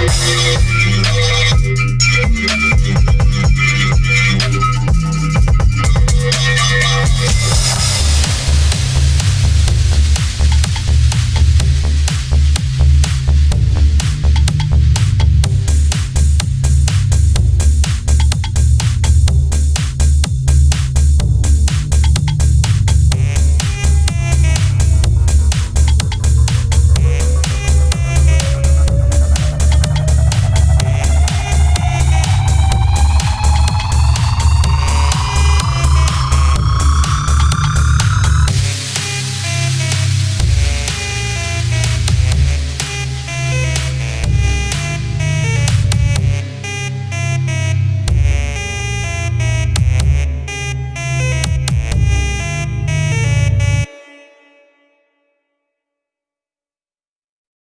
Música